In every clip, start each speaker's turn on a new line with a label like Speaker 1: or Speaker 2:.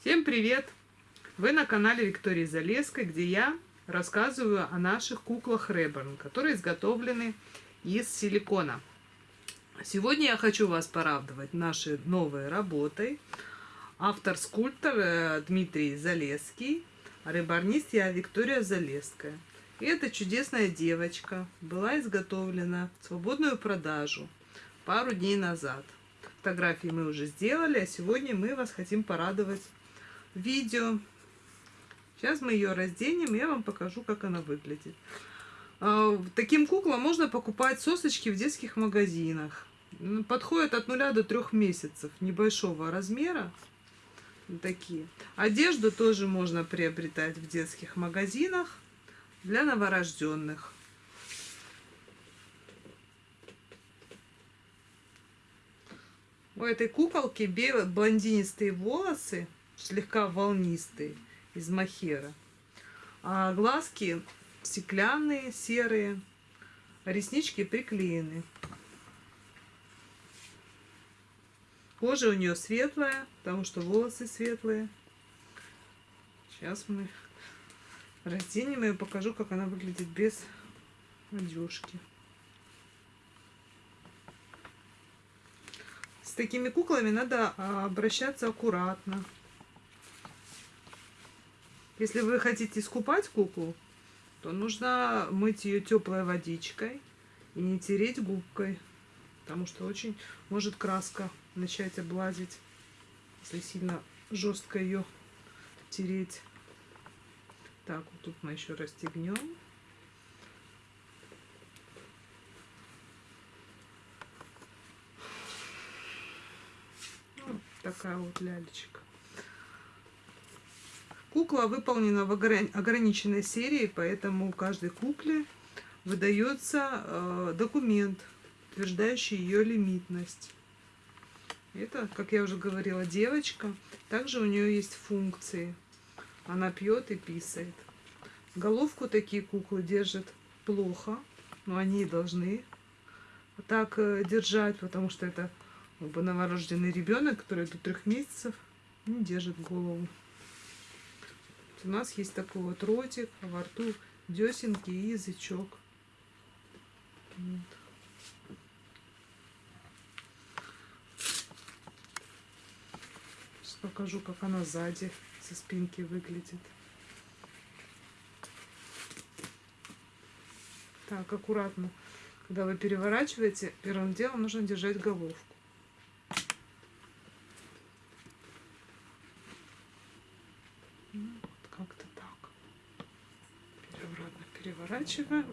Speaker 1: Всем привет! Вы на канале Виктории Залеской, где я рассказываю о наших куклах Реберн, которые изготовлены из силикона. Сегодня я хочу вас порадовать нашей новой работой. Автор-скульптор э, Дмитрий Залеский, а я Виктория Залеская. И эта чудесная девочка была изготовлена в свободную продажу пару дней назад. Фотографии мы уже сделали, а сегодня мы вас хотим порадовать видео. Сейчас мы ее разденем, я вам покажу, как она выглядит. А, таким куклам можно покупать сосочки в детских магазинах. Подходят от 0 до 3 месяцев, небольшого размера. Такие. Одежду тоже можно приобретать в детских магазинах для новорожденных. У этой куколки белые блондинистые волосы, слегка волнистые, из махера. А глазки стеклянные, серые, реснички приклеены. Кожа у нее светлая, потому что волосы светлые. Сейчас мы разденем и покажу, как она выглядит без одежки. С такими куклами надо а, обращаться аккуратно. Если вы хотите искупать куклу, то нужно мыть ее теплой водичкой и не тереть губкой, потому что очень может краска начать облазить, если сильно жестко ее тереть. Так, вот тут мы еще расстегнем. Вот такая вот лялечка. Кукла выполнена в ограниченной серии, поэтому каждой кукле выдается э, документ, утверждающий ее лимитность. Это, как я уже говорила, девочка. Также у нее есть функции. Она пьет и писает. Головку такие куклы держат плохо, но они должны так э, держать, потому что это бы, новорожденный ребенок, который до трех месяцев не держит голову. У нас есть такой вот ротик, а во рту десенки и язычок. Вот. Сейчас покажу, как она сзади со спинки выглядит. Так, аккуратно. Когда вы переворачиваете, первым делом нужно держать головку. Ну, вот как-то так. Переворачиваем.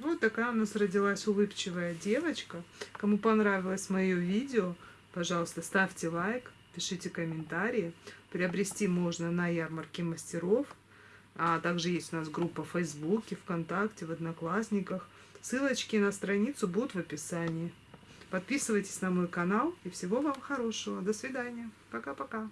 Speaker 1: Вот такая у нас родилась улыбчивая девочка. Кому понравилось мое видео, пожалуйста, ставьте лайк, пишите комментарии. Приобрести можно на ярмарке мастеров. А также есть у нас группа в Фейсбуке, ВКонтакте, в Одноклассниках. Ссылочки на страницу будут в описании. Подписывайтесь на мой канал и всего вам хорошего. До свидания. Пока-пока.